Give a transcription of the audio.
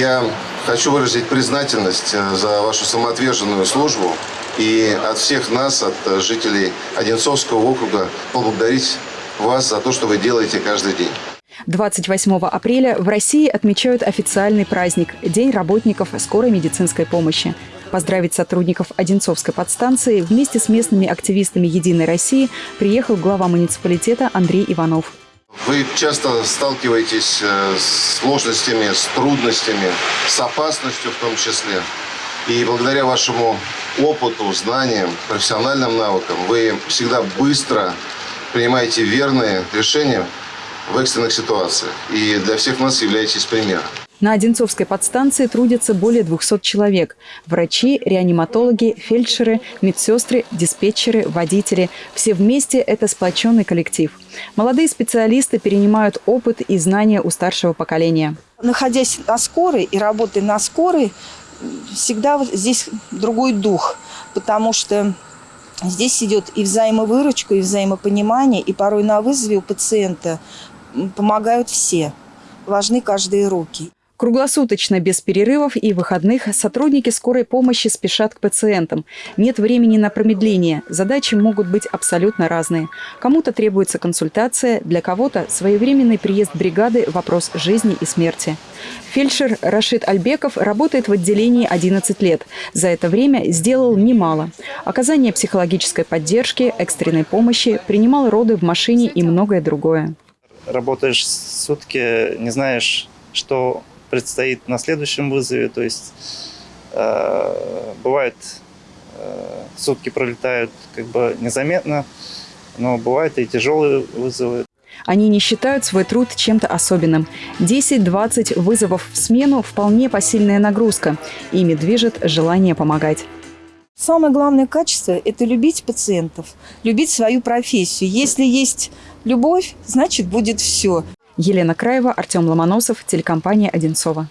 Я хочу выразить признательность э, за вашу самоотверженную службу и от всех нас, от э, жителей Одинцовского округа, поблагодарить вас за то, что вы делаете каждый день. 28 апреля в России отмечают официальный праздник – День работников скорой медицинской помощи. Поздравить сотрудников Одинцовской подстанции вместе с местными активистами «Единой России» приехал глава муниципалитета Андрей Иванов. Вы часто сталкиваетесь э, с сложностями, с трудностями, с опасностью в том числе. И благодаря вашему опыту, знаниям, профессиональным навыкам вы всегда быстро принимаете верные решения в экстренных ситуациях. И для всех нас являетесь примером. На Одинцовской подстанции трудятся более 200 человек. Врачи, реаниматологи, фельдшеры, медсестры, диспетчеры, водители. Все вместе – это сплоченный коллектив. Молодые специалисты перенимают опыт и знания у старшего поколения. Находясь на скорой и работая на скорой, всегда здесь другой дух, потому что здесь идет и взаимовыручка, и взаимопонимание, и порой на вызове у пациента помогают все. Важны каждые руки. Круглосуточно, без перерывов и выходных, сотрудники скорой помощи спешат к пациентам. Нет времени на промедление. Задачи могут быть абсолютно разные. Кому-то требуется консультация, для кого-то своевременный приезд бригады – вопрос жизни и смерти. Фельдшер Рашид Альбеков работает в отделении 11 лет. За это время сделал немало. Оказание психологической поддержки, экстренной помощи, принимал роды в машине и многое другое. Работаешь сутки, не знаешь, что предстоит на следующем вызове. То есть э, бывает э, сутки пролетают как бы незаметно, но бывают и тяжелые вызовы. Они не считают свой труд чем-то особенным. 10-20 вызовов в смену – вполне посильная нагрузка. Ими движет желание помогать. Самое главное качество – это любить пациентов, любить свою профессию. Если есть любовь, значит будет все. Елена Краева, Артем Ломоносов, телекомпания «Одинцова».